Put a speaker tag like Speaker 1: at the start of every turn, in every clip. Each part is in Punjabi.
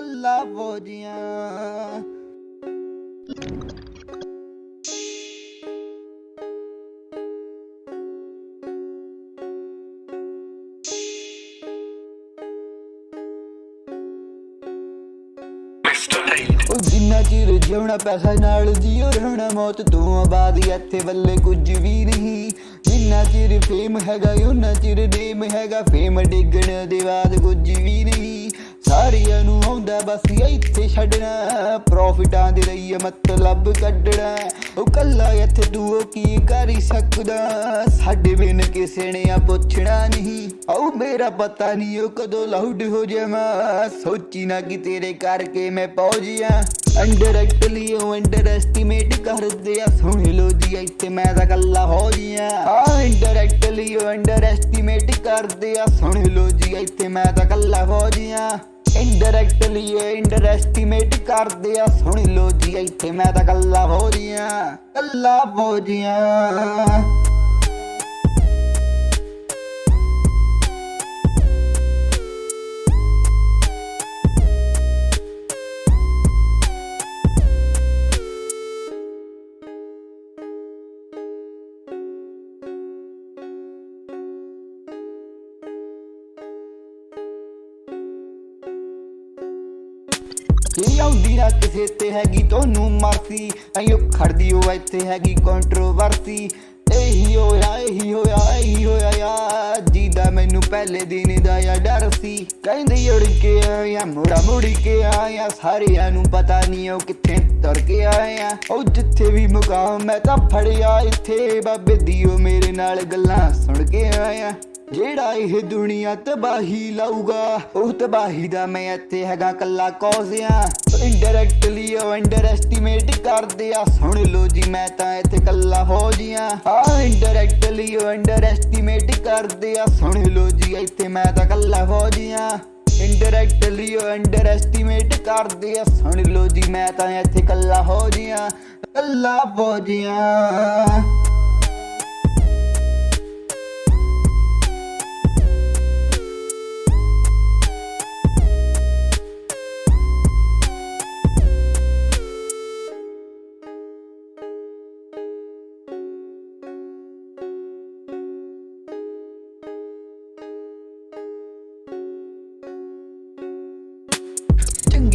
Speaker 1: ਕੱਲਾ ਫੌਜੀਆਂ ਉਹ ਜਿੰਨਾ ਚਿਰ ਜਿਉਣਾ ਪੈਸਾ ਨਾਲ ਜੀਓ ਰਹਿਣਾ ਮੌਤ ਤੋਂ ਬਾਅਦ ਇੱਥੇ ਵੱਲੇ ਕੁਝ ਵੀ ਨਹੀਂ। ਜਿੰਨਾ ਚਿਰ ਫੇਮ ਹੈਗਾ ਉਹਨਾਂ ਚਿਰ ਨੇਮ ਹੈਗਾ ਫੇਮ ਡਿੱਗਣ ਦੇ ਬਾਅਦ ਕੁਝ ਵੀ ਨਹੀਂ। ਸਾਰਿਆਂ ਨੂੰ ਆਉਂਦਾ ਬਸ ਇੱਥੇ ਛੱਡਣਾ। ਪ੍ਰੋਫਿਟਾਂ ਦੇ ਲਈ ਮਤਲਬ ਕੱਢਣਾ। ਉਹ ਕੱਲਾ ਇੱਥੇ ਤੂੰ ਕੀ ਕਰ ਸਕਦਾ? ਸਾਡੇ ਬਿਨ ਕਿਸੇ ਨੇ ਆ ਪੁੱਛਣਾ ਨਹੀਂ। ਉਹ ਮੇਰਾ ਪਤਾ ਨਹੀਂ ਉਹ ਕਦੋਂ ਲਾਊਡ ਹੋ ਜਾਵਾਂ। ਸੋਚੀ ਨਾ ਕਿ ਤੇਰੇ ਕਰਕੇ ਮੈਂ ਪਹੁੰਚਿਆ ਅੰਡਰਐਕਟਲੀ ਉਹ ਅੰਡਰ ਐਸਟੀਮੇਟ ਕਰਦੇ ਆ। ਸੁਣ ਲੋ ਜੀ, ਇੱਥੇ ਮੈਂ ਤਾਂ ਕੱਲਾ ਹੋ ਜੀਆ ਆ ਇੰਡਾਇਰੈਕਟਲੀ ਉਹ ਅੰਡਰ ਕਰਦੇ ਆ। ਸੁਣ ਲੋ ਜੀ, ਇੱਥੇ ਮੈਂ ਤਾਂ ਕੱਲਾ ਹੋ ਜੀਆ ਇੰਡਾਇਰੈਕਟਲੀ ਇਹ ਕਰਦੇ ਆ। ਸੁਣ ਲੋ ਜੀ, ਇੱਥੇ ਮੈਂ ਤਾਂ ਕੱਲਾ ਹੋ ਜੀਆ ਕੱਲਾ ਹੋ ਜੀਆ ਇਹ ਆਉਂਦੀ ਨਾ ਕਿਸੇ ਤੇ ਹੈਗੀ ਤੁਹਾਨੂੰ ਮਾਰਤੀ ਐਂ ਖੜਦੀ ਉਹ ਇੱਥੇ ਹੈਗੀ ਕੰਟਰੋਵਰਸੀ ਇਹੀ ਹੋਇਆ ਇਹੀ ਹੋਇਆ ਇਹੀ ਹੋਇਆ ਯਾ ਜੀਦਾ ਮੈਨੂੰ ਪਹਿਲੇ ਦਿਨ ਦਾ ਯਾ ਡਰ ਸੀ। ਕਹਿੰਦੇ ਉੜ ਕੇ ਆਇਆ ਮੁੜਾ ਮੁੜ ਕੇ ਆਇਆ ਸਾਰਿਆਂ ਨੂੰ ਪਤਾ ਨਹੀਂ ਉਹ ਕਿੱਥੇ ਤੁਰ ਕੇ ਆਇਆ ਉਹ ਜਿੱਥੇ ਵੀ ਮੁਕਾਮ ਮੈਂ ਤਾਂ ਫੜਿਆ ਇੱਥੇ। ਬਾਬੇ ਦੀਓ ਮੇਰੇ ਨਾਲ ਗੱਲਾਂ ਸੁਣ ਕੇ ਆਇਆ ਜਿਹੜਾ ਇਹ ਦੁਨੀਆ ਤਬਾਹੀ ਲਾਊਗਾ, ਉਹ ਤਬਾਹੀ ਦਾ ਮੈਂ ਇੱਥੇ ਹੈਗਾ ਕੱਲਾ ਕੌਜ਼ਿਆਂ। ਇੰਡਾਇਰੈਕਟਲੀ ਉਹ ਅੰਡਰ ਕਰਦੇ ਆ। ਸੁਣ ਲੋ ਜੀ, ਮੈਂ ਤਾਂ ਇੱਥੇ ਕੱਲਾ ਹੋ ਆ ਇੰਡਾਇਰੈਕਟਲੀ ਉਹ ਅੰਡਰ ਕਰਦੇ ਆ। ਸੁਣ ਲੋ ਜੀ, ਇੱਥੇ ਮੈਂ ਤਾਂ ਕੱਲਾ ਹੋ ਜੀਆਂ। ਇੰਡਾਇਰੈਕਟਲੀ ਉਹ ਅੰਡਰ ਕਰਦੇ ਆ। ਸੁਣ ਲੋ ਜੀ, ਮੈਂ ਤਾਂ ਇੱਥੇ ਕੱਲਾ ਹੋ ਜੀਆਂ। ਕੱਲਾ ਹੋ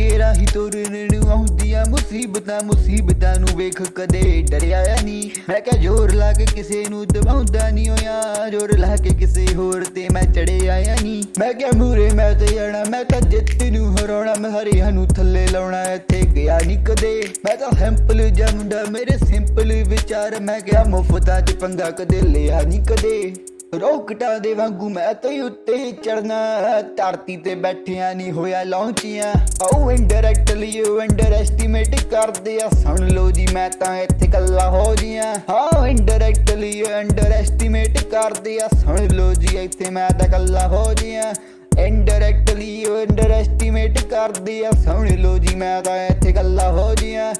Speaker 1: ਜੀਆਂ ਚੰਗੇ ਤੁਰਨ ਨੂੰ ਆਉਂਦੀਆਂ ਮੁਸੀਬਤਾਂ ਮੁਸੀਬਤਾਂ ਨੂੰ ਵੇਖ ਕਦੇ ਡਰਿਆ ਨਹੀਂ ਮੈਂ ਕਿਹਾ ਜ਼ੋਰ ਲਾ ਕੇ ਕਿਸੇ ਨੂੰ ਦਬਾਉਂਦਾ ਨਹੀਂ ਹੋਇਆ ਜ਼ੋਰ ਲਾ ਕੇ ਕਿਸੇ ਹੋਰ ਤੇ ਮੈਂ ਚੜੇ ਆਇਆ ਨਹੀਂ ਮੈਂ ਕਿਹਾ ਮੂਰੇ ਮੈਂ ਤੇ ਜਾਣਾ, ਮੈਂ ਤਾਂ ਜਿੱਤ ਨੂੰ ਹਰਾਉਣਾ। ਮੈਂ ਹਰਿਆ ਨੂੰ ਥੱਲੇ ਲਾਉਣਾ, ਇੱਥੇ ਗਿਆ ਨਹੀਂ ਕਦੇ। ਮੈਂ ਤਾਂ ਸਿੰਪਲ ਜਿਹਾ ਮੇਰੇ ਸਿੰਪਲ ਵਿਚਾਰ। ਮੈਂ ਕਿਹਾ ਮੁਫਤਾਂ 'ਚ ਪੰਗਾ ਕਦੇ ਲਿਆ ਨਹੀਂ ਕਦੇ। ਰੋਕਟਾਂ ਦੇ ਵਾਂਗੂ ਮੈਂ ਤੇ ਉੱਤੇ ਚੜਨਾ ਧਰਤੀ ਤੇ ਬੈਠਿਆ ਨਹੀਂ ਹੋਇਆ ਲੌਂਚੀਆਂ ਉਹ ਇੰਡਾਇਰੈਕਟਲੀ ਉਹ ਅੰਡਰ ਕਰਦੇ ਆ। ਸੁਣ ਲੋ ਜੀ, ਮੈਂ ਤਾਂ ਇੱਥੇ ਕੱਲਾ ਹੋ ਜੀਆਂ। ਹਾਂ ਇੰਡਾਇਰੈਕਟਲੀ ਉਹ ਅੰਡਰ ਐਸਟੀਮੇਟ ਕਰਦੇ ਆ। ਸੁਣ ਲੋ ਜੀ, ਇੱਥੇ ਮੈਂ ਤਾਂ ਕੱਲਾ ਹੋ ਜੀਆਂ। ਇੰਡਾਇਰੈਕਟਲੀ ਉਹ ਅੰਡਰ ਐਸਟੀਮੇਟ ਕਰਦੇ ਆ। ਸੁਣ ਲੋ ਜੀ, ਮੈਂ ਤਾਂ ਇੱਥੇ ਕੱਲਾ ਹੋ ਜੀਆਂ।